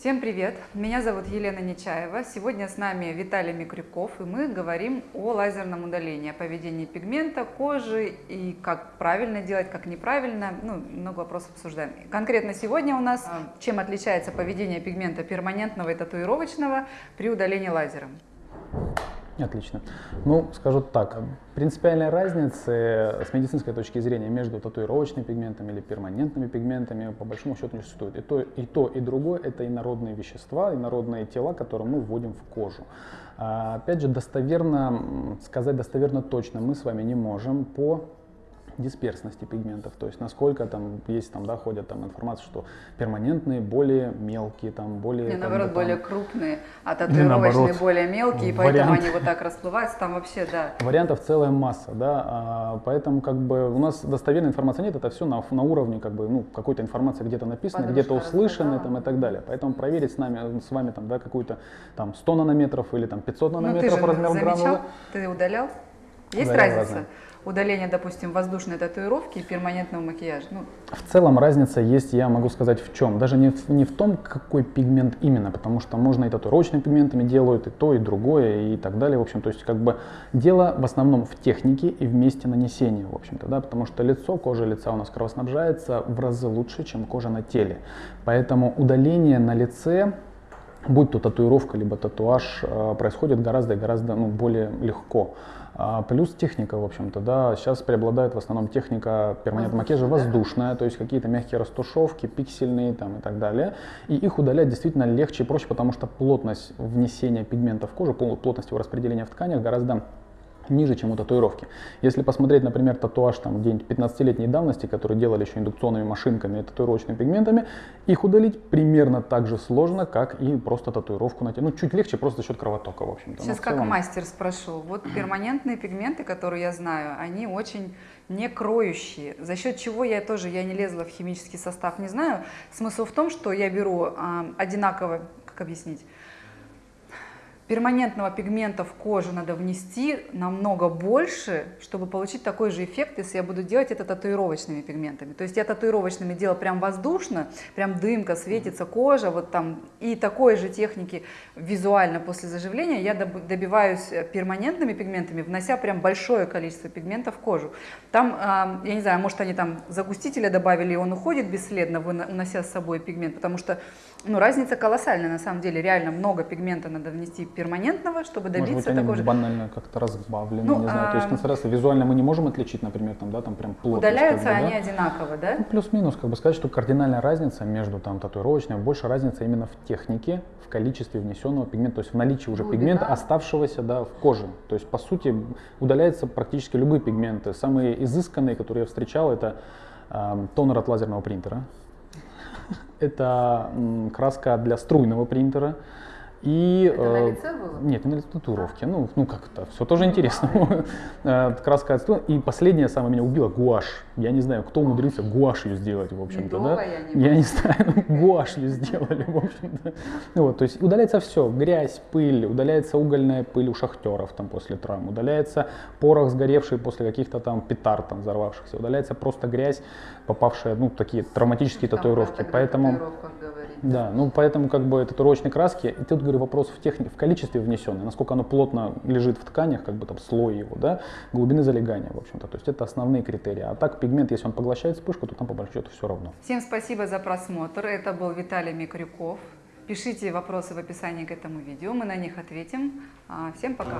Всем привет! Меня зовут Елена Нечаева. Сегодня с нами Виталий Микрюков, и мы говорим о лазерном удалении, о поведении пигмента, кожи и как правильно делать, как неправильно. Ну, много вопросов обсуждаем. Конкретно сегодня у нас, а, чем отличается поведение пигмента перманентного и татуировочного при удалении лазером. Отлично. Ну, скажу так, принципиальной разницы с медицинской точки зрения между татуировочными пигментами или перманентными пигментами по большому счету не существует. И то, и то, и другое – это инородные вещества, инородные тела, которые мы вводим в кожу. А, опять же, достоверно, сказать достоверно точно мы с вами не можем по дисперсности пигментов, то есть насколько там есть, там, да, ходят там информация, что перманентные более мелкие, там, более... Не, там, наоборот, там, более крупные, а татуировочные более мелкие, вариант... поэтому они вот так расплываются, там вообще, да. Вариантов целая масса, да, а, поэтому как бы у нас достоверной информации нет, это все на, на уровне как бы, ну, какой-то информации где-то написано, где-то услышано там и так далее, поэтому проверить с нами, с вами там, да, какую-то там 100 нанометров или там 500 нанометров ну, ты размер замечал? гранулы. Ты удалял? Есть Удалял разница? Разные удаление, допустим, воздушной татуировки и перманентного макияжа? Ну. В целом разница есть, я могу сказать, в чем. Даже не в, не в том, какой пигмент именно, потому что можно и татуировочными пигментами делают, и то, и другое, и так далее. В общем, то есть как бы дело в основном в технике и в месте нанесения, в общем-то, да, потому что лицо, кожа лица у нас кровоснабжается в разы лучше, чем кожа на теле. Поэтому удаление на лице будь то татуировка, либо татуаж, э, происходит гораздо гораздо ну, более легко. А плюс техника, в общем-то, да, сейчас преобладает в основном техника перманентного макияжа воздушная, то есть какие-то мягкие растушевки, пиксельные там и так далее. И их удалять действительно легче и проще, потому что плотность внесения пигмента в кожу, плотность его распределения в тканях гораздо ниже, чем у татуировки. Если посмотреть, например, татуаж там где-нибудь 15-летней давности, который делали еще индукционными машинками и татуировочными пигментами, их удалить примерно так же сложно, как и просто татуировку на теле. Ну, чуть легче просто за счет кровотока, в общем-то. Сейчас как мастер спрошу. Вот перманентные пигменты, которые я знаю, они очень не кроющие, за счет чего я тоже, я не лезла в химический состав, не знаю. Смысл в том, что я беру э, одинаково, как объяснить, перманентного пигмента в кожу надо внести намного больше, чтобы получить такой же эффект, если я буду делать это татуировочными пигментами. То есть я татуировочными делаю прям воздушно, прям дымка, светится кожа, вот там, и такой же техники визуально после заживления я добиваюсь э, перманентными пигментами, внося прям большое количество пигмента в кожу. Там, я не знаю, может они там загустителя добавили, и он уходит бесследно, унося с собой пигмент, потому что ну, разница колоссальная на самом деле, реально много пигмента надо внести перманентного, чтобы добиться Может быть, такого же... банально как-то разбавлены, ну, не знаю. А... То есть а, концентрация визуально мы не можем отличить, например, там, да, там прям плотность. Удаляются как бы, они да? одинаково, да? Ну, плюс-минус, как бы сказать, что кардинальная разница между там татуировочной, больше разница именно в технике, в количестве внесенного пигмента, то есть в наличии уже Глубина. пигмента, оставшегося, да, в коже. То есть, по сути, удаляются практически любые пигменты. Самые изысканные, которые я встречал, это э, тонер от лазерного принтера. Это краска для струйного принтера. И, это на э, лице было? Нет, не на татуировке. Ну, ну как это, все тоже интересно. Э, краска от И последнее самое меня убило, гуашь. Я не знаю, кто умудрился гуашью сделать, в общем-то. Да? Я не, знаю, гуашью сделали, в общем-то. Ну вот, то есть удаляется все, грязь, пыль, удаляется угольная пыль у шахтеров там после травм, удаляется порох сгоревший после каких-то там петард там взорвавшихся, удаляется просто грязь, попавшая, ну, такие травматические татуировки. Поэтому... Да, ну поэтому как бы татуировочные краски, и тут, говорю, вопрос в, техни... в количестве внесенной, насколько оно плотно лежит в тканях, как бы там слой его, да, глубины залегания, в общем-то. То есть это основные критерии. А так пигмент, если он поглощает вспышку, то там по большому счету все равно. Всем спасибо за просмотр. Это был Виталий Микрюков. Пишите вопросы в описании к этому видео, мы на них ответим. А, всем пока!